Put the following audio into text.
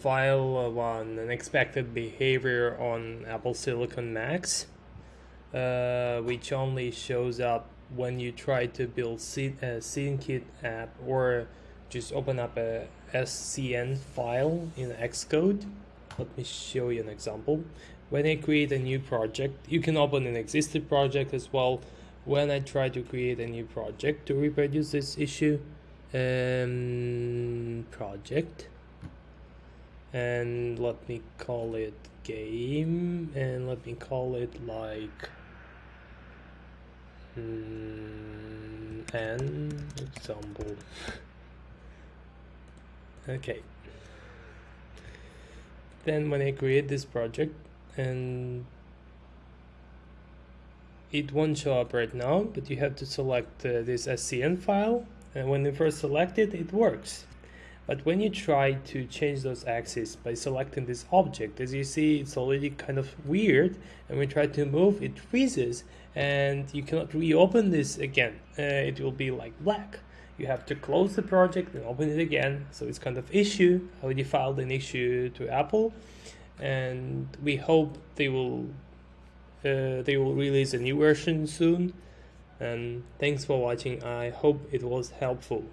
file an unexpected behavior on Apple Silicon Macs, uh, which only shows up when you try to build a SceneKit app or just open up a SCN file in Xcode. Let me show you an example. When I create a new project, you can open an existing project as well. When I try to create a new project to reproduce this issue, um, project and let me call it game and let me call it like mm, an example. Okay. Then when I create this project and it won't show up right now but you have to select uh, this SCN file and when you first select it it works but when you try to change those axes by selecting this object, as you see, it's already kind of weird. And you try to move, it freezes and you cannot reopen this again. Uh, it will be like black. You have to close the project and open it again. So it's kind of issue. I already filed an issue to Apple and we hope they will uh, they will release a new version soon. And thanks for watching. I hope it was helpful.